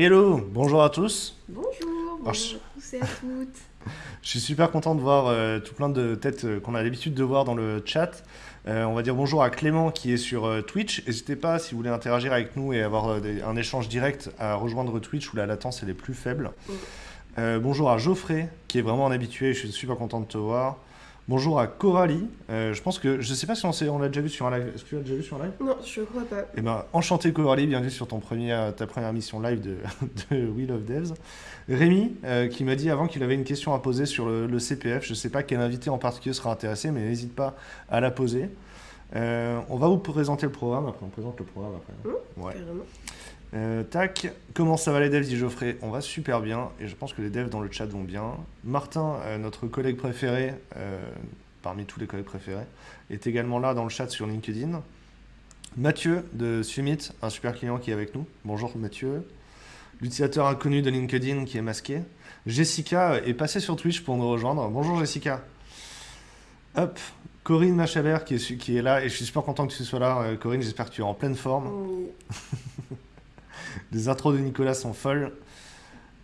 Hello, bonjour à tous. Bonjour, bonjour Alors, à tous et à toutes. Je suis super content de voir euh, tout plein de têtes euh, qu'on a l'habitude de voir dans le chat. Euh, on va dire bonjour à Clément qui est sur Twitch. N'hésitez pas, si vous voulez interagir avec nous et avoir des- un échange direct, à rejoindre Twitch où la latence est plus faible. Mm. Bonjour à Geoffrey qui est vraiment un habitué. Je suis super content de te voir. Bonjour à Coralie. Euh, je pense que je sais pas si on, l'a déjà vu sur un live. Est-ce que tu l'as déjà vu sur un live? Non, je crois pas. Eh ben, enchanté Coralie, bienvenue sur ton premier, ta première mission live de, de Wheel of Devs. Rémi, euh, qui m'a dit avant qu'il avait une question à poser sur le, le CPF. Je ne sais pas quel invité en particulier sera intéressé, mais n'hésite pas à la poser. Euh, on va vous présenter le programme, après on présente le programme après. Ouais. Euh, tac, comment ça va les devs, dit Geoffrey? On va super bien, et je pense que les devs dans le chat vont bien. Martin, euh, notre collègue préféré, euh, parmi tous les collègues préférés, est également là dans le chat sur LinkedIn. Mathieu de Summit, un super client qui est avec nous. Bonjour Mathieu. L'utilisateur inconnu de LinkedIn qui est masqué. Jessica est passée sur Twitch pour nous rejoindre. Bonjour Jessica. Hop, Corinne Machabert qui est, qui est là, et je suis super content que tu sois là. Corinne, j'espère que tu es en pleine forme. Oui. Les intros de Nicolas sont folles.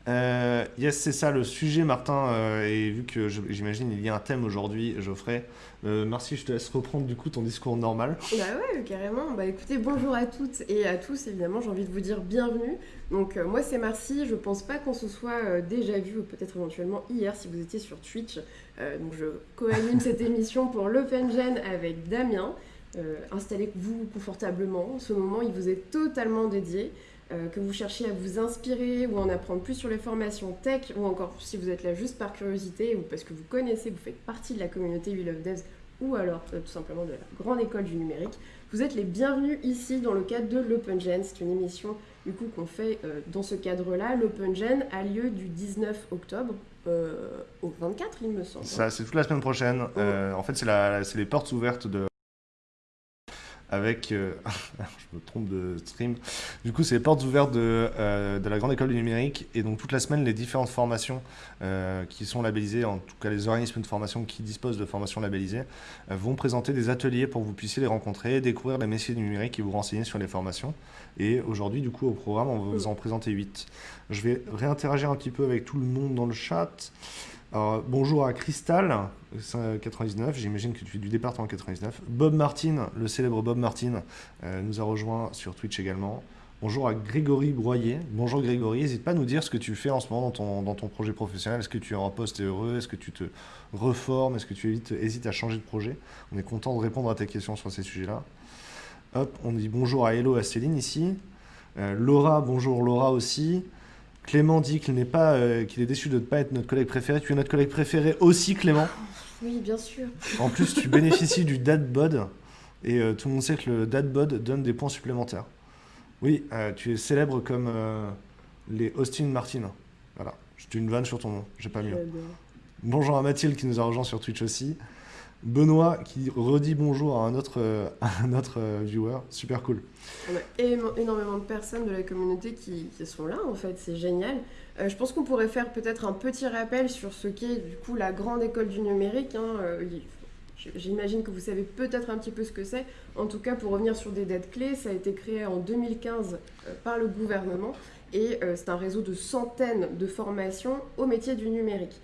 Euh, yes, c'est ça le sujet, Martin. euh, et vu que j'imagine il y a un thème aujourd'hui, Geoffrey, euh, merci, je te laisse reprendre du coup ton discours normal. Bah ouais, carrément. Bah écoutez, bonjour à toutes et à tous, évidemment, j'ai envie de vous dire bienvenue. Donc euh, moi c'est Marcy, je pense pas qu'on se soit euh, déjà vu, ou peut-être éventuellement hier si vous étiez sur Twitch. Donc je co-anime cette émission pour l'OpenGen avec Damien. Installez-vous confortablement, ce moment il vous est totalement dédié. Euh, que vous cherchiez à vous inspirer ou en apprendre plus sur les formations tech, ou encore si vous êtes là juste par curiosité ou parce que vous connaissez, vous faites partie de la communauté We Love Devs ou alors euh, tout simplement de la grande école du numérique, vous êtes les bienvenus ici dans le cadre de l'OpenGen. C'est une émission du coup qu'on fait euh, dans ce cadre-là. L'OpenGen a lieu du 19 octobre euh, au 24, il me semble. Ça, c'est toute la semaine prochaine. Euh, en fait, c'est les portes ouvertes de. Avec. euh, je me trompe de stream. Du coup, c'est les portes ouvertes de, euh, de la Grande École du Numérique. Et donc, toute la semaine, les différentes formations euh, qui sont labellisées, en tout cas les organismes de formation qui disposent de formations labellisées, vont présenter des ateliers pour que vous puissiez les rencontrer, découvrir les métiers du numérique et vous renseigner sur les formations. Et aujourd'hui, du coup, au programme, on va vous en présenter 8. Je vais réinteragir un petit peu avec tout le monde dans le chat. Bonjour à Crystal, 99, j'imagine que tu es du département 99. Bob Martin, le célèbre Bob Martin, euh, nous a rejoint sur Twitch également. Bonjour à Grégory Broyer. Bonjour Grégory, n'hésite pas à nous dire ce que tu fais en ce moment dans ton, projet professionnel. Est-ce que tu es en poste et heureux? Est-ce que tu te reformes? Est-ce que tu hésites à changer de projet? On est content de répondre à tes questions sur ces sujets-là. Hop, on dit bonjour à Hello à Céline ici. Euh, Laura, bonjour Laura aussi. Clément dit qu'il n'est pas, euh, qu'il est déçu de ne pas être notre collègue préféré. Tu es notre collègue préféré aussi, Clément. Oui, bien sûr. En plus, tu bénéficies du dad bod et euh, tout le monde sait que le dad bod donne des points supplémentaires. Oui, euh, tu es célèbre comme les Austin Martin. Voilà, j'ai une vanne sur ton nom, j'ai pas mieux. Bonjour à Mathilde qui nous a rejoint sur Twitch aussi. Benoît qui redit bonjour à un autre, euh, à un autre euh, viewer, super cool. On a énormément de personnes de la communauté qui, sont là, en fait, c'est génial. Euh, je pense qu'on pourrait faire peut-être un petit rappel sur ce qu'est du coup la grande école du numérique. hein. Euh, J'imagine que vous savez peut-être un petit peu ce que c'est. En tout cas, pour revenir sur des dates clés, ça a été créé en 2015 euh, par le gouvernement et c'est un réseau de centaines de formations au métier du numérique.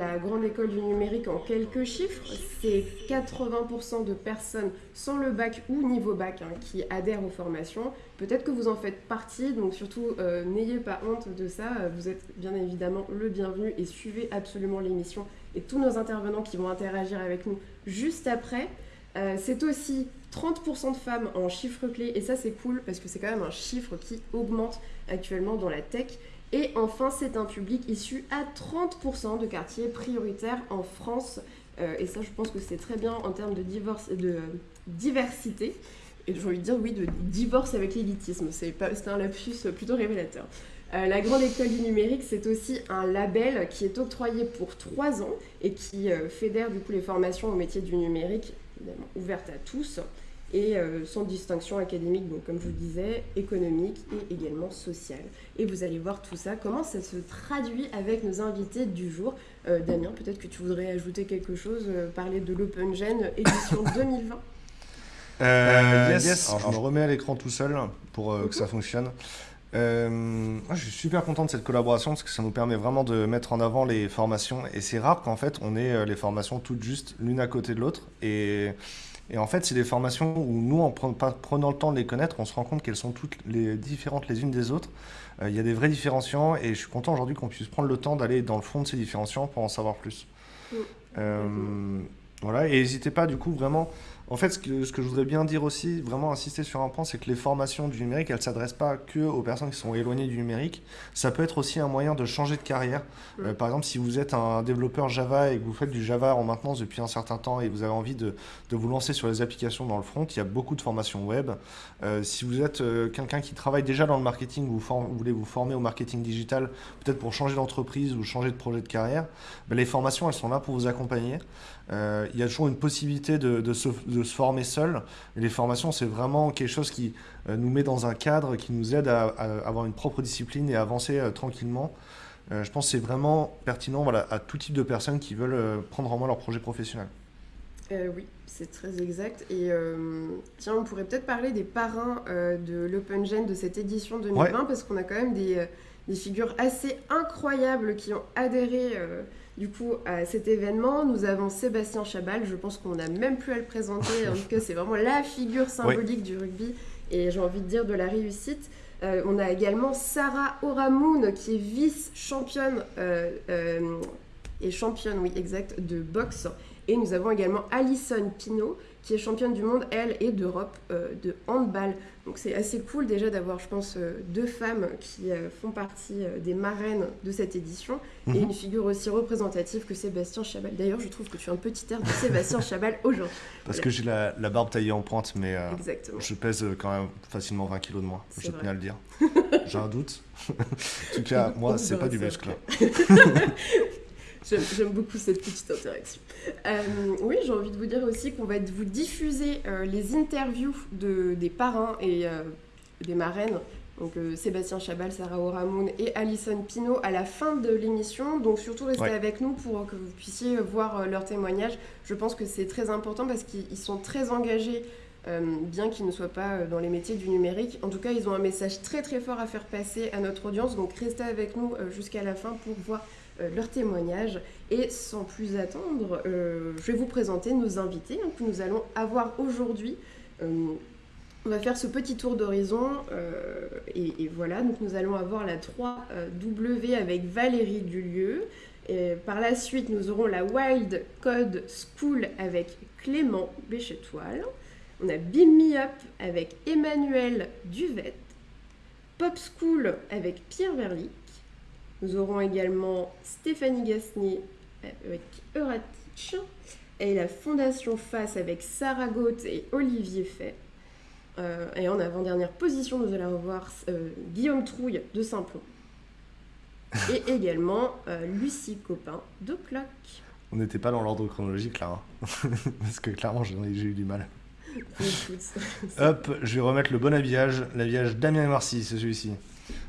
La grande école du numérique, en quelques chiffres, c'est 80% de personnes sans le bac ou niveau bac hein, qui adhèrent aux formations. Peut-être que vous en faites partie, donc surtout euh, n'ayez pas honte de ça. Vous êtes bien évidemment le bienvenu et suivez absolument l'émission et tous nos intervenants qui vont interagir avec nous juste après. Euh, c'est aussi 30% de femmes en chiffre clé et ça c'est cool parce que c'est quand même un chiffre qui augmente actuellement dans la tech. Et enfin, c'est un public issu à 30% de quartiers prioritaires en France. Euh, et ça, je pense que c'est très bien en termes de, diversité. Et j'ai envie de dire, oui, de divorce avec l'élitisme. C'est un lapsus plutôt révélateur. Euh, la Grande École du Numérique, c'est aussi un label qui est octroyé pour trois ans et qui euh, fédère du coup les formations au métier du numérique, évidemment ouvertes à tous et euh, sans distinction académique, donc comme je vous disais, économique et également sociale. Et vous allez voir tout ça, comment ça se traduit avec nos invités du jour. Euh, Damien, peut-être que tu voudrais ajouter quelque chose, euh, parler de l'OpenGen édition 2020. Euh, yes. yes. Alors, je me remets à l'écran tout seul pour euh, que ça fonctionne. Euh, moi, je suis super content de cette collaboration parce que ça nous permet vraiment de mettre en avant les formations. Et c'est rare qu'en fait, on ait les formations toutes juste l'une à côté de l'autre. Et, et en fait, c'est des formations où nous, en prenant le temps de les connaître, on se rend compte qu'elles sont toutes les différentes les unes des autres. Euh, Il y a des vrais différenciants et je suis content aujourd'hui qu'on puisse prendre le temps d'aller dans le fond de ces différenciants pour en savoir plus. Mm. Euh, voilà, et n'hésitez pas du coup vraiment. En fait, ce que, ce que je voudrais bien dire aussi, vraiment insister sur un point, c'est que les formations du numérique, elles ne s'adressent pas que aux personnes qui sont éloignées du numérique. Ça peut être aussi un moyen de changer de carrière. Mm. Euh, par exemple, si vous êtes un développeur Java et que vous faites du Java en maintenance depuis un certain temps et vous avez envie de, de vous lancer sur les applications dans le front, il y a beaucoup de formations web. Euh, si vous êtes euh, quelqu'un qui travaille déjà dans le marketing, vous, vous voulez vous former au marketing digital, peut-être pour changer d'entreprise ou changer de projet de carrière, ben, les formations, elles sont là pour vous accompagner. Euh, il y a toujours une possibilité de, de se, de se former seul. Et les formations, c'est vraiment quelque chose qui euh, nous met dans un cadre, qui nous aide à, à avoir une propre discipline et à avancer euh, tranquillement. Je pense que c'est vraiment pertinent voilà, à tout type de personnes qui veulent prendre en main leur projet professionnel. Oui, c'est très exact. Et tiens, on pourrait peut-être parler des parrains de l'Open Gen de cette édition 2020 parce qu'on a quand même des, des figures assez incroyables qui ont adhéré du coup à cet événement. Nous avons Sébastien Chabal, je pense qu'on n'a même plus à le présenter, en tout cas c'est vraiment la figure symbolique du rugby et j'ai envie de dire de la réussite. Euh, on a également Sarah Oramoun qui est vice-championne euh, euh, et championne, oui exact, de boxe. Et nous avons également Alison Pinault, qui est championne du monde, elle, et d'Europe euh, de handball. Donc c'est assez cool déjà d'avoir, je pense, euh, deux femmes qui euh, font partie des marraines de cette édition, et Mhm. une figure aussi représentative que Sébastien Chabal. D'ailleurs, je trouve que tu as un petit air de Sébastien Chabal aujourd'hui. Parce que j'ai la, la barbe taillée en pointe, mais euh, je pèse quand même facilement 20 kilos de moins. Je vrai. tenais à le dire. J'ai un doute. en tout cas, moi, c'est pas du muscle. J'aime beaucoup cette petite interaction. Euh, oui, j'ai envie de vous dire aussi qu'on va vous diffuser euh, les interviews de, des parrains et euh, des marraines. Donc Sébastien Chabal, Sarah Oramoun et Alison Pinault à la fin de l'émission. Donc surtout restez Ouais. avec nous pour que vous puissiez voir leurs témoignages. Je pense que c'est très important parce qu'ils ils sont très engagés bien qu'ils ne soient pas dans les métiers du numérique. En tout cas, ils ont un message très très fort à faire passer à notre audience. Donc restez avec nous jusqu'à la fin pour voir euh, leurs témoignages. Et sans plus attendre, euh, je vais vous présenter nos invités hein, que nous allons avoir aujourd'hui. Euh, on va faire ce petit tour d'horizon et, voilà, donc nous allons avoir la 3W avec Valérie Dulieu. Et par la suite, nous aurons la Wild Code School avec Clément Béchetoile. On a Beam Me Up avec Emmanuel Duvet. Pop School avec Pierre Verlick. Nous aurons également Stéphanie Gasnier avec Euratich. Et la Fondation Face avec Sarah Gauthe et Olivier Fay. Euh, et en avant-dernière position, nous allons avoir euh, Guillaume Trouille de Simplon. Et également euh, Lucie Copin de Clock. On n'était pas dans l'ordre chronologique là. hein. Parce que clairement, j'ai eu du mal. Écoute, Hop, je vais remettre le bon habillage. L'habillage Damien et Marcy, c'est celui-ci.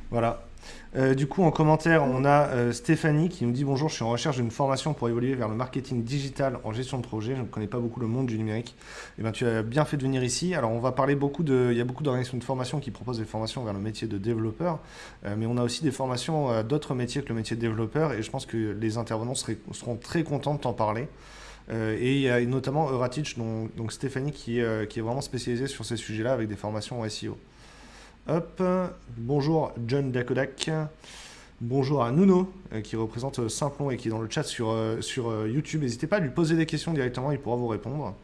Voilà. Euh, du coup, en commentaire, on a euh, Stéphanie qui nous dit Bonjour, je suis en recherche d'une formation pour évoluer vers le marketing digital en gestion de projet. Je ne connais pas beaucoup le monde du numérique. Et ben, tu as bien fait de venir ici. Alors, on va parler beaucoup de. Il y a beaucoup d'organisations de formation qui proposent des formations vers le métier de développeur. Euh, mais on a aussi des formations d'autres métiers que le métier de développeur. Et je pense que les intervenants seront très contents de t'en parler. Et il y a notamment Euratich, dont- donc Stéphanie, qui est vraiment spécialisée sur ces sujets-là avec des formations en SEO. Hop, bonjour John Dakodak. Bonjour à Nuno, euh, qui représente euh, Simplon et qui est dans le chat sur, euh, YouTube. N'hésitez pas à lui poser des questions directement, il pourra vous répondre.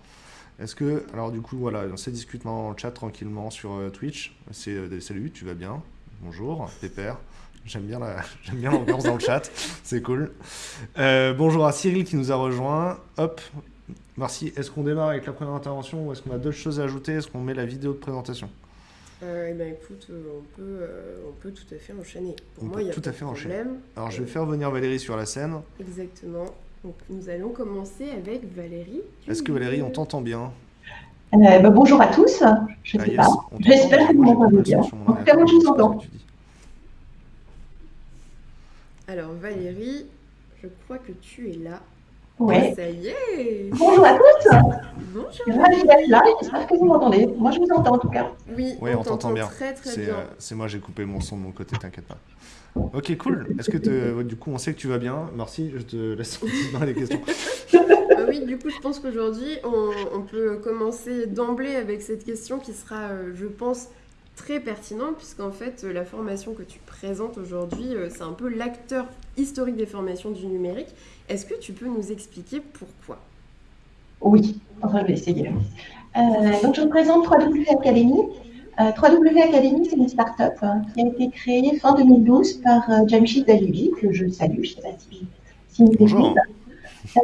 Est-ce que, alors du coup, voilà, on se discute dans le chat tranquillement sur Twitch. C'est salut, tu vas bien? Bonjour, Pépère. J'aime bien l'ambiance dans le chat, c'est cool. Bonjour à Cyril qui nous a rejoint. Hop, Merci. Est-ce qu'on démarre avec la première intervention ou est-ce qu'on a d'autres choses à ajouter? Est-ce qu'on met la vidéo de présentation? Eh ben, écoute, euh, on peut, euh, on peut tout à fait enchaîner. Pour On moi, peut il y a tout pas à de fait enchaîner. problème. Alors je vais faire venir Valérie sur la scène. Exactement. Donc, nous allons commencer avec Valérie. Est-ce que Valérie, on t'entend bien? Euh, bah, bonjour à tous. Je Ah, sais yes, pas. J'espère que vous m'entendez bien. En tout cas, moi, je vous entends. Alors, Valérie, je crois que tu es là. Ouais. Ça y est Bonjour à tous. Bonjour Ravi d'être là. J'espère que vous m'entendez. Moi, je vous entends en tout cas. Oui, Oui, on t'entend bien. très très C'est bien. euh, c'est moi, j'ai coupé mon son de mon côté, t'inquiète pas. Ok, cool. Est-ce que te- du coup, on sait que tu vas bien Merci, je te laisse continuer les questions. Ah oui, du coup, je pense qu'aujourd'hui, on, on peut commencer d'emblée avec cette question qui sera, euh, je pense, très pertinente, puisqu'en fait, euh, la formation que tu présentes aujourd'hui, euh, c'est un peu l'acteur historique des formations du numérique. Est-ce que tu peux nous expliquer pourquoi? Oui, enfin, je vais essayer. Euh, donc, je vous présente 3W Academy. Euh, 3W Academy, c'est une start-up hein, qui a été créée fin 2012 par euh, Jamshid Dalibi, que je salue, je ne sais pas si, si Bonjour.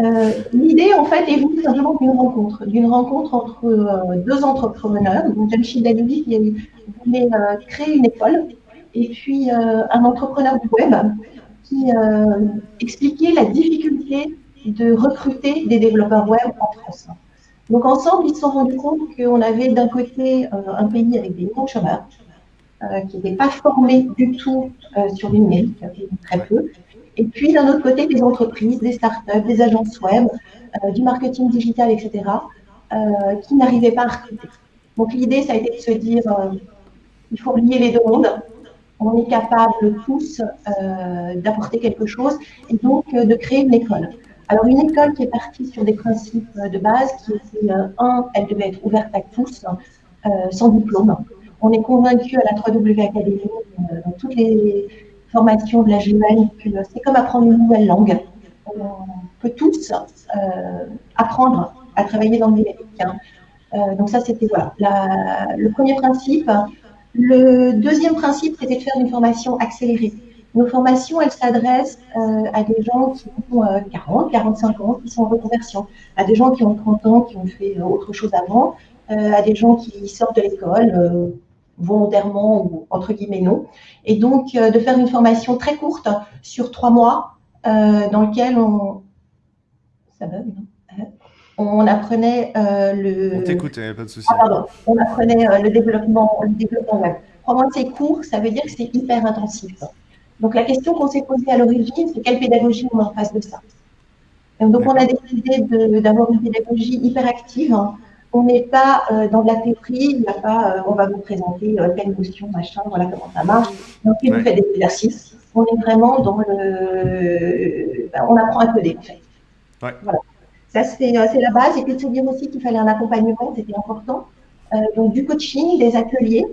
Euh, L'idée, en fait, est venue d'une rencontre, d'une rencontre entre euh, deux entrepreneurs. Donc, Jamshid qui voulait euh, créer une école, et puis un entrepreneur du web qui expliquait la difficulté de recruter des développeurs web en France. Donc ensemble, ils se sont rendus compte qu'on avait d'un côté un pays avec des millions de chômeurs, qui n'étaient pas formés du tout sur le numérique, très peu, et puis d'un autre côté, des entreprises, des startups, des agences web, euh, du marketing digital, etc., euh, qui n'arrivaient pas à recruter. Donc l'idée, ça a été de se dire, euh, il faut lier les deux mondes, on est capable tous d'apporter quelque chose et donc de créer une école. Alors une école qui est partie sur des principes de base, qui était, euh, un, elle devait être ouverte à tous, sans diplôme. On est convaincu à la 3W Academy, dans toutes les formations de la que c'est comme apprendre une nouvelle langue. On peut tous euh, apprendre à travailler dans le numérique. hein. Euh, donc ça, c'était voilà, le premier principe. Le deuxième principe, c'était de faire une formation accélérée. Nos formations, elles s'adressent euh, à des gens qui ont euh, 40, 45 ans, qui sont en reconversion, à des gens qui ont 30 ans, qui ont fait autre chose avant, à des gens qui sortent de l'école volontairement ou entre guillemets non. Et donc, euh, de faire une formation très courte sur trois mois, euh, dans lequel on... Ça bug, non On apprenait euh, le... On t'écoute, y a pas de souci. Ah, pardon. On apprenait le développement, le développement web. Trois mois, c'est court, ça veut dire que c'est hyper intensif. Donc, la question qu'on s'est posée à l'origine, c'est quelle pédagogie on met en face de ça. Et donc, on a décidé d'avoir une pédagogie hyper active. On n'est pas euh, dans de la théorie, il n'y a pas, euh, on va vous présenter euh, telle notion, machin, voilà comment ça marche. Donc, il Ouais. vous fait des exercices. On est vraiment dans le. ben, on apprend à coder, en fait. Ouais. Voilà. Ça, c'est euh, c'est la base. Et puis de se dire aussi qu'il fallait un accompagnement, c'était important. Euh, donc, du coaching, des ateliers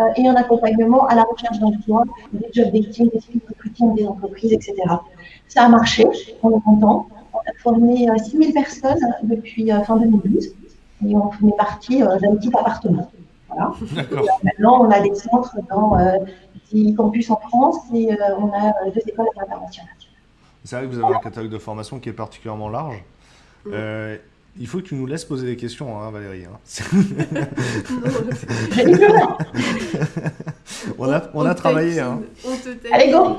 euh, et un accompagnement à la recherche d'emploi, des job dating, des suites recruting des entreprises, etc. Ça a marché, on est content. On a formé euh, 6000 personnes depuis euh, fin 2012 et on est parti euh, d'un petit appartement. Voilà. D'accord. Maintenant, on a des centres dans euh, 10 campus en France et euh, on a euh, deux écoles internationales. C'est vrai que vous avez un catalogue de formation qui est particulièrement large. Euh, il faut que tu nous laisses poser des questions, hein, Valérie. hein. On a, on a travaillé. hein. On te taquine. Allez, go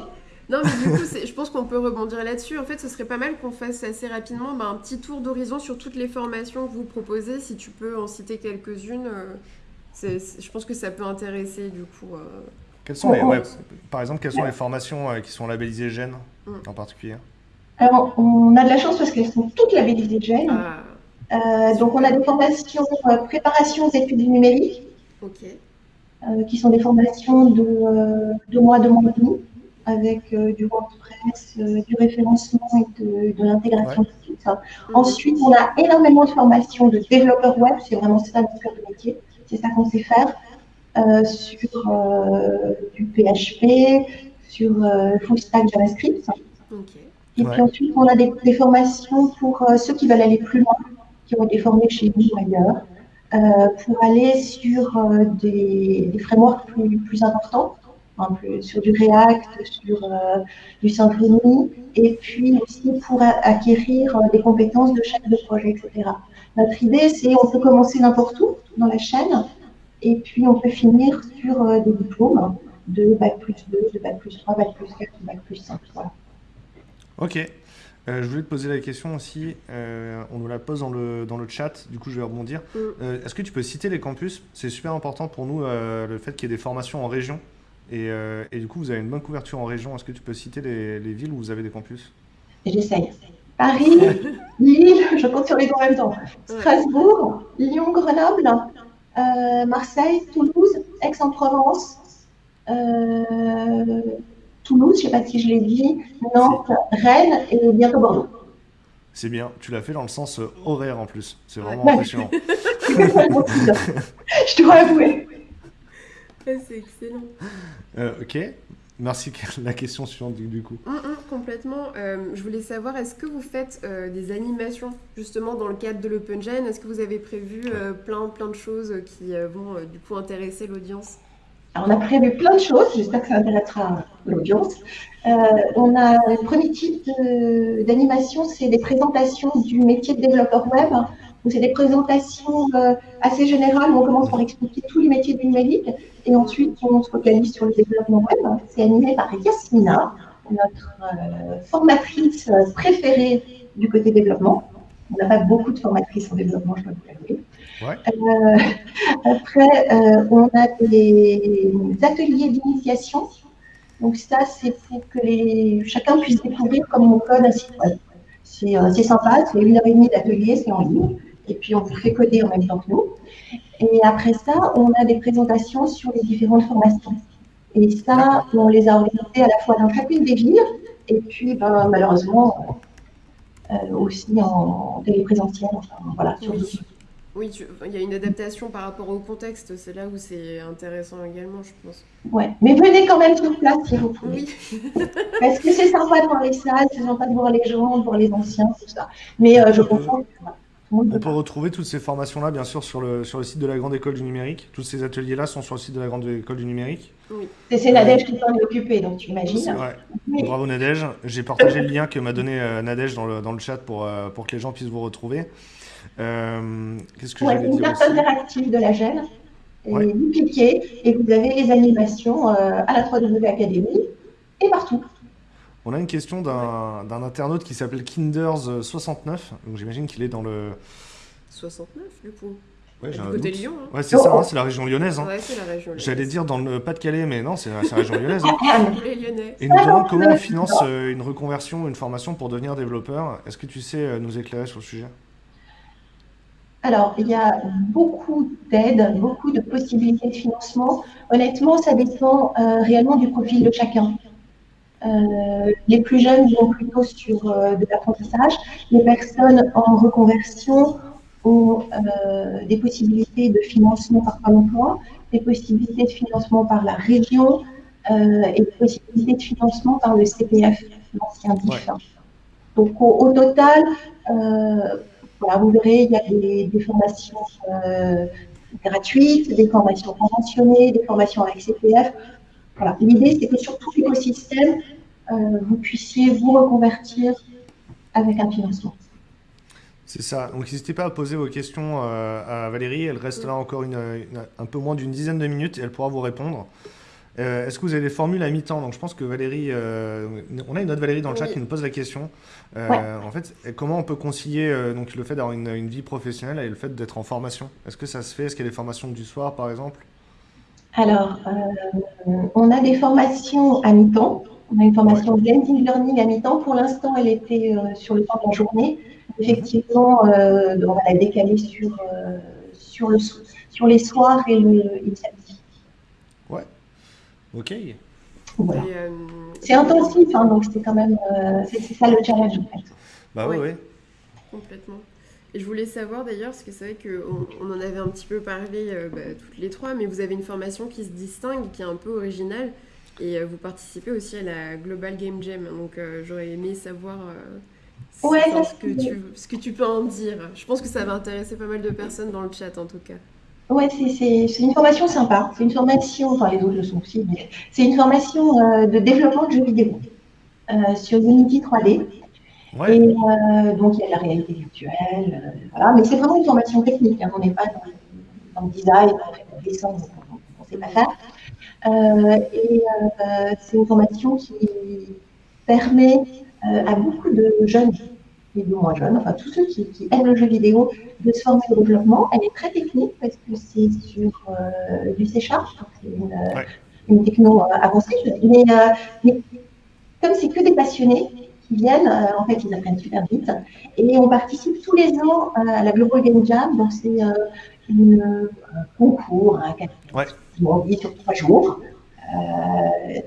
Non, mais du coup, je pense qu'on peut rebondir là-dessus. En fait, ce serait pas mal qu'on fasse assez rapidement bah, un petit tour d'horizon sur toutes les formations que vous proposez. Si tu peux en citer quelques-unes, euh, je pense que ça peut intéresser du coup. euh, Quelles sont les, ouais, par exemple, quelles sont les formations euh, qui sont labellisées GEN Mm. en particulier? Alors, on a de la chance parce qu'elles sont toutes labellisées GEN. Ah, Euh, donc, on a des formations euh, préparation aux études du numérique, ok. euh, qui sont des formations de deux mois, deux mois et demi, avec euh, du WordPress, euh, du référencement et de, de l'intégration de sites. Mhm. Ensuite, on a énormément de formations de développeurs web, c'est vraiment ça notre cœur de métier, c'est ça qu'on sait faire, euh, sur euh, du PHP, sur euh, full stack JavaScript. Et Ouais. puis ensuite, on a des, des formations pour euh, ceux qui veulent aller plus loin, qui ont été formés chez nous ou ailleurs, euh, pour aller sur euh, des, des frameworks plus, plus importants, hein, plus- sur du React, sur euh, du Symfony, et puis aussi pour acquérir euh, des compétences de chef de projet, etc. Notre idée, c'est on peut commencer n'importe où dans la chaîne, et puis on peut finir sur euh, des diplômes de Bac plus 2, de Bac plus 3, Bac plus 4, de Bac plus 5. Voilà. Ok. Euh, je voulais te poser la question aussi, euh, on nous la pose dans le, dans le chat, du coup je vais rebondir. Mm. Euh, Est-ce que tu peux citer les campus? C'est super important pour nous euh, le fait qu'il y ait des formations en région. Et, euh, et du coup, vous avez une bonne couverture en région. Est-ce que tu peux citer les, les villes où vous avez des campus? J'essaye. Paris, Lille, je compte sur les deux en même temps. Strasbourg, Lyon, Grenoble, euh, Marseille, Toulouse, Aix-en-Provence, euh, Toulouse, je ne sais pas si je l'ai dit, Nantes, Rennes et bientôt Bordeaux. C'est bien, tu l'as fait dans le sens horaire en plus. C'est vraiment impressionnant. je dois avouer. C'est excellent. ok. Merci. La question suivante du, coup. Complètement. je voulais savoir, est-ce que vous faites des animations justement dans le cadre de l'Open Gen Est-ce que vous avez prévu plein, plein de choses qui vont du coup intéresser l'audience? On a prévu plein de choses, j'espère que ça intéressera l'audience. Euh, on a le premier type d'animation, c'est des présentations du métier de développeur web. C'est des présentations euh, assez générales où on commence par expliquer tous les métiers du numérique et ensuite on se focalise sur le développement web. C'est animé par Yasmina, notre euh, formatrice préférée du côté développement. On n'a pas beaucoup de formatrices en développement, je dois vous l'avouer. Euh, après, euh, on a des ateliers d'initiation. Donc ça, c'est pour que les, chacun puisse découvrir comment on code un site web. C'est euh, sympa, c'est une heure et demie d'atelier, c'est en ligne. Et puis on vous fait coder en même temps que nous. Et après ça, on a des présentations sur les différentes formations. Et ça, on les a organisées à la fois dans chacune des villes, et puis ben, malheureusement aussi en téléprésentiel, enfin, voilà, sur oui, il y a une adaptation par rapport au contexte, c'est là où c'est intéressant également, je pense. Ouais, mais venez quand même sur place si vous pouvez. Oui. Parce que c'est sympa de voir les salles, c'est sympa de voir les gens, de voir les anciens, tout ça. Mais euh, je comprends. On peut retrouver toutes ces formations-là, bien sûr, sur le, sur le site de la Grande École du Numérique. Tous ces ateliers-là sont sur le site de la Grande École du Numérique. Oui. C'est Nadège qui s'en est occupé, donc tu imagines. Bravo Nadège. J'ai partagé le lien que m'a donné euh, Nadège dans le, dans le chat pour, euh, pour que les gens puissent vous retrouver. Euh, Qu'est-ce que ouais, une carte interactive de la gêne. Et vous cliquez et vous avez les animations euh, à la 3W Academy et partout. On a une question d'un internaute qui s'appelle Kinders69. Donc j'imagine qu'il est dans le. 69 du coup Ouais, du côté Lyon. Hein. Ouais, c'est ça, hein, c'est la région lyonnaise. Hein. Ouais, c'est la région J'allais dire dans le Pas-de-Calais, mais non, c'est la, région lyonnaise. Hein. Les Lyonnais. Et nous demandons comment on finance euh, une reconversion, une formation pour devenir développeur. Est-ce que tu sais euh, nous éclairer sur le sujet? Alors, il y a beaucoup d'aides, beaucoup de possibilités de financement. Honnêtement, ça dépend euh, réellement du profil de chacun. Euh, les plus jeunes vont plutôt sur euh, de l'apprentissage. Les personnes en reconversion ont des possibilités de financement par Pôle emploi, des possibilités de financement par la région et des possibilités de financement par le CPF, l'ancien DIF. Donc, au total, vous verrez, il y a des, formations euh, gratuites, des formations conventionnées, des formations avec CPF. Voilà. L'idée, c'est que sur tout l'écosystème, euh, vous puissiez vous reconvertir avec un financement. C'est ça. Donc n'hésitez pas à poser vos questions euh, à Valérie. Elle reste là encore un peu moins d'une dizaine de minutes et elle pourra vous répondre. Euh, est-ce que vous avez des formules à mi-temps? Donc je pense que Valérie, euh, on a une autre Valérie dans le chat qui nous pose la question. Euh, en fait, comment on peut concilier donc le fait d'avoir une, vie professionnelle et le fait d'être en formation? Est-ce que ça se fait? Est-ce qu'il y a des formations du soir, par exemple? Alors, on a des formations à mi-temps. On a une formation de blending learning à mi-temps. Pour l'instant, elle était sur le temps de la journée. Effectivement, on va la décaler sur, sur, le, sur les soirs et le, et le samedi. Ok. Euh, c'est intensif, hein, donc c'est quand même euh, c'est ça le challenge en fait. Bah oui, oui. Complètement. Et je voulais savoir d'ailleurs, parce que c'est vrai qu'on on en avait un petit peu parlé euh, bah, toutes les trois, mais vous avez une formation qui se distingue, qui est un peu originale, et vous participez aussi à la Global Game Jam. Donc j'aurais aimé savoir ce, que tu, ce que tu peux en dire. Je pense que ça va intéresser pas mal de personnes dans le chat en tout cas. Ouais, c'est une formation sympa. C'est une formation, enfin les autres le sont aussi, mais c'est une formation euh, de développement de jeux vidéo euh, sur Unity 3D. Ouais. Et euh, donc il y a de la réalité virtuelle, voilà. Mais c'est vraiment une formation technique. Hein. On n'est pas dans, le design, on fait dessin, on ne sait pas faire. Et c'est une formation qui permet à beaucoup de jeunes et de moins jeunes, enfin tous ceux qui, aiment le jeu vidéo, de se former au développement. Elle est très technique parce que c'est sur euh, du C Sharp, c'est une, techno euh, avancée. Mais, euh, mais comme c'est que des passionnés qui viennent. Euh, en fait, ils apprennent super vite. Et on participe tous les ans à la Global Game Jam. Donc, c'est un concours, un ouais. sur trois jours.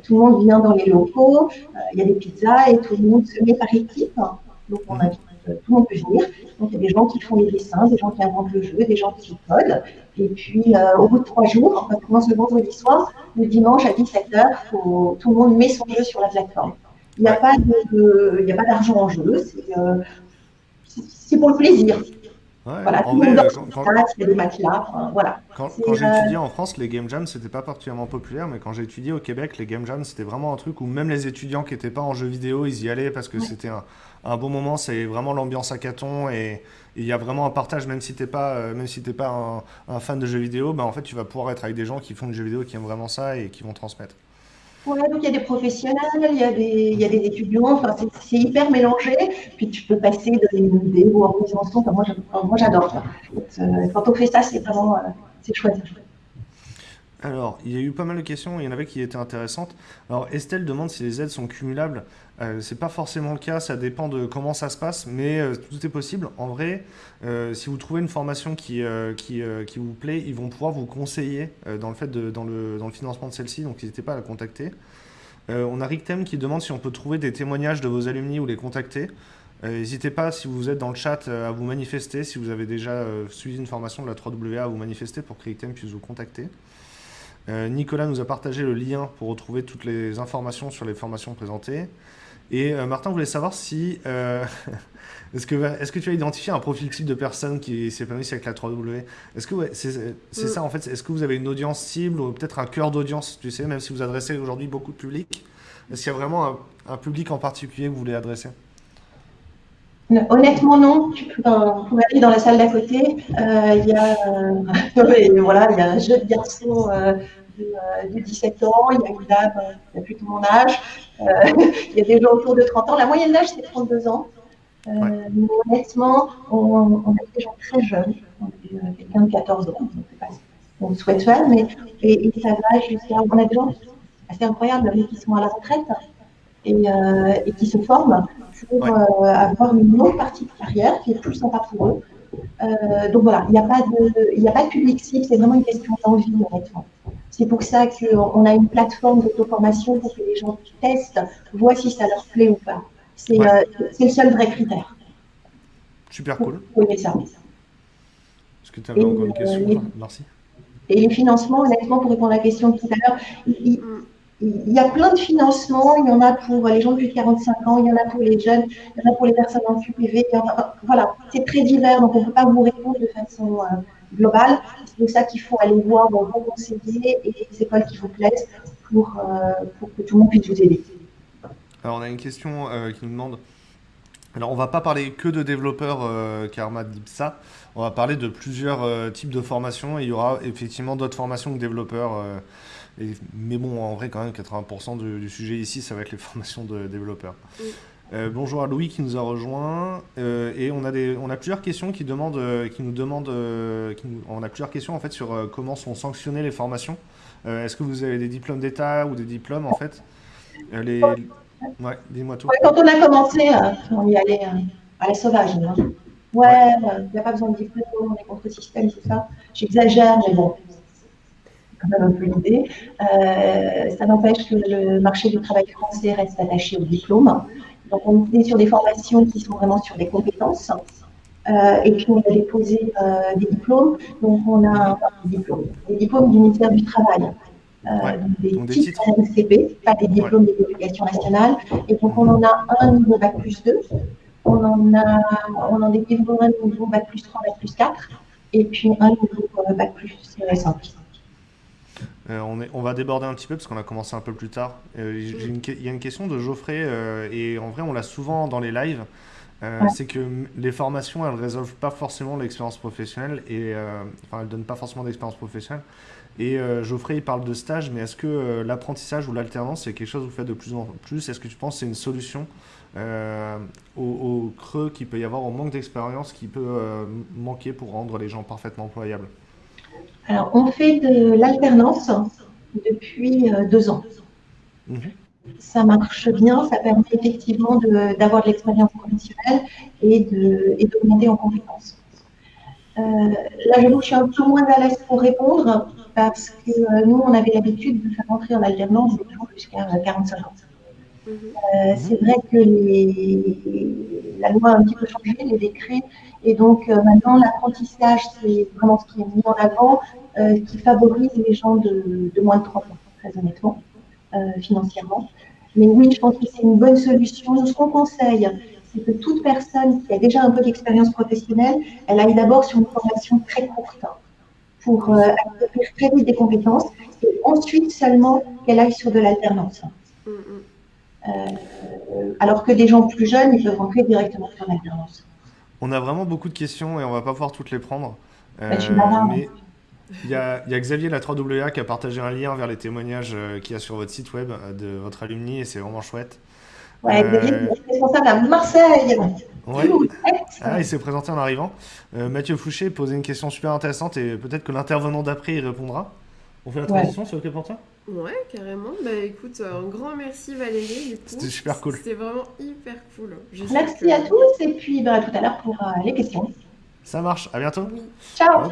tout le monde vient dans les locaux, il y a des pizzas et tout le monde se met par équipe. Donc, on invite tout le monde peut venir. Donc, il y a des gens qui font les dessins, des gens qui inventent le jeu, des gens qui codent. Et puis, euh, au bout de trois jours, on commence le vendredi soir, le dimanche à 17h, tout le monde met son jeu sur la plateforme. Il n'y a pas d'argent en jeu, euh, c'est pour le plaisir. Voilà, tout euh, quand, il y a des matelas, voilà. Quand, j'ai étudié en France, les game jams, c'était pas particulièrement populaire, mais quand j'ai étudié au Québec, les game jams, c'était vraiment un truc où même les étudiants qui n'étaient pas en jeu vidéo, ils y allaient parce que c'était un, un bon moment, c'est vraiment l'ambiance hackathon et il y a vraiment un partage, même si tu n'es pas, euh, même si pas un, fan de jeux vidéo, bah, en fait, tu vas pouvoir être avec des gens qui font du jeu vidéo, qui aiment vraiment ça et qui vont transmettre. Ouais, donc il y a des professionnels, il y a des, il y a des étudiants, enfin, c'est hyper mélangé. Puis tu peux passer de l'idée ou en moi, moi j'adore. Euh, quand on fait ça, c'est vraiment euh, c'est chouette. Alors, il y a eu pas mal de questions, il y en avait qui étaient intéressantes. Alors, Estelle demande si les aides sont cumulables. Euh, c'est pas forcément le cas, ça dépend de comment ça se passe, mais euh, tout est possible. En vrai, euh, si vous trouvez une formation qui, qui, vous plaît, ils vont pouvoir vous conseiller dans, le fait dans, le, dans le financement de celle-ci, donc n'hésitez pas à la contacter. on a Rictem qui demande si on peut trouver des témoignages de vos alumni ou les contacter. N'hésitez pas, si vous êtes dans le chat, à vous manifester, si vous avez déjà suivi une formation de la 3WA, à vous manifester pour que Rictem puisse vous contacter. Nicolas nous a partagé le lien pour retrouver toutes les informations sur les formations présentées. Et euh, Martin voulait savoir si. Euh, est-ce que, est que tu as identifié un profil type de personne qui s'épanouissent avec la 3W Est-ce que c'est mm. ça en fait Est-ce que vous avez une audience cible ou peut-être un cœur d'audience, tu sais, même si vous adressez aujourd'hui beaucoup de public? Est-ce qu'il y a vraiment un, public en particulier que vous voulez adresser? Honnêtement, non. Tu peux, aller dans la salle d'à côté. Euh, il y a, voilà, il y a un jeu de garçons de, 17 ans, il y a une dame qui a plus tout mon âge, euh, il y a des gens autour de 30 ans. La moyenne d'âge, c'est 32 ans. Euh, honnêtement, on, a des gens très jeunes, euh, quelqu'un de 14 ans, on souhaite faire, mais et, ça va jusqu'à. On a des gens assez incroyables qui sont à la retraite et, et qui se forment pour avoir une longue partie de carrière qui est plus sympa pour eux. Donc voilà, il n'y a, pas de, a pas de public cible, c'est vraiment une question d'envie, honnêtement. C'est pour ça qu'on a une plateforme d'auto-formation pour que les gens testent, voient si ça leur plaît ou pas. C'est euh, le seul vrai critère. Super cool. ça. Est-ce que tu avais encore une question euh, Merci. Et les financements, honnêtement, pour répondre à la question de tout à l'heure, il, y a plein de financements. Il y en a pour les gens de plus de 45 ans, il y en a pour les jeunes, il y en a pour les personnes en QPV. voilà, c'est très divers, donc on ne peut pas vous répondre de façon euh, globale. C'est pour ça qu'il faut aller voir vos bons conseillers et les écoles qui vous plaisent pour, euh, pour que tout le monde puisse vous aider. Alors, on a une question euh, qui nous demande. Alors, on va pas parler que de développeurs Karma d'IPSA. On va parler de plusieurs types de formations. Et il y aura effectivement d'autres formations que développeurs. Mais bon, en vrai, quand même, 80% du, sujet ici, ça va être les formations de développeurs. Euh, bonjour à Louis qui nous a rejoint euh, et on a des on a plusieurs questions qui demandent euh, qui nous demandent on a plusieurs questions en fait sur comment sont sanctionnées les formations. Est-ce que vous avez des diplômes d'État ou des diplômes en fait? Les... Ouais, dis-moi tout. quand on a commencé, on y allait à la sauvage. Hein. Ouais, il n'y a pas besoin de diplôme, on est contre le système, tout ça. J'exagère, mais bon, quand même un peu l'idée. ça n'empêche que le marché du travail français reste attaché au diplôme. Donc, on est sur des formations qui sont vraiment sur des compétences. Euh, et puis, on a déposé euh, des diplômes. Donc, on a des diplômes, des diplômes du ministère du Travail. Euh, des, donc titres, MCP, pas des diplômes de l'éducation nationale. Et donc, on en a un niveau Bac plus 2. On en a, on en un niveau Bac plus 3, Bac plus 4. Et puis, un niveau Bac plus 5. Euh, on, va déborder un petit peu parce qu'on a commencé un peu plus tard. Euh, il y a une question de Geoffrey, euh, et en vrai, on l'a souvent dans les lives. C'est que les formations, elles ne résolvent pas forcément l'expérience professionnelle, et enfin, elles ne donnent pas forcément d'expérience professionnelle. Et Geoffrey, il parle de stage, mais est-ce que l'apprentissage ou l'alternance, c'est quelque chose que vous faites de plus en plus? Est-ce que tu penses que c'est une solution au, creux qu'il peut y avoir, au manque d'expérience qui peut manquer pour rendre les gens parfaitement employables? Alors, on fait de l'alternance depuis euh, deux ans. Mhm. ça marche bien, ça permet effectivement d'avoir de, l'expérience professionnelle et d'augmenter en compétences. Euh, là, je suis un peu moins à l'aise pour répondre parce que euh, nous, on avait l'habitude de faire entrer en alternance jusqu'à 45 ans. Mhm. Euh, c'est vrai que les, la loi a un petit peu changé, les décrets, et donc maintenant l'apprentissage, c'est vraiment ce qui est mis en avant, qui favorise les gens de, de, moins de 30 ans, très honnêtement, financièrement. Mais oui, je pense que c'est une bonne solution. Ce qu'on conseille, c'est que toute personne qui a déjà un peu d'expérience professionnelle, elle aille d'abord sur une formation très courte pour euh, acquérir très vite des compétences et ensuite seulement qu'elle aille sur de l'alternance. Mm, mm. Euh, alors que des gens plus jeunes, ils peuvent rentrer directement sur l'alternance. On a vraiment beaucoup de questions et on va pas pouvoir toutes les prendre. Bah, euh, mais il y, a, il y, a, Xavier la 3WA qui a partagé un lien vers les témoignages qu'il y a sur votre site web de votre alumni et c'est vraiment chouette. Ouais, euh... responsable à Marseille. Ouais. Ah, il s'est présenté en arrivant. Euh, Mathieu Fouché posait une question super intéressante et peut-être que l'intervenant d'après y répondra. On fait la transition, c'est OK pour toi? Ouais, carrément. Bah écoute, un grand merci Valérie. C'était super cool. C'était vraiment hyper cool. Merci à tous et puis bah, à tout à l'heure pour euh, les questions. Ça marche, à bientôt. Ciao.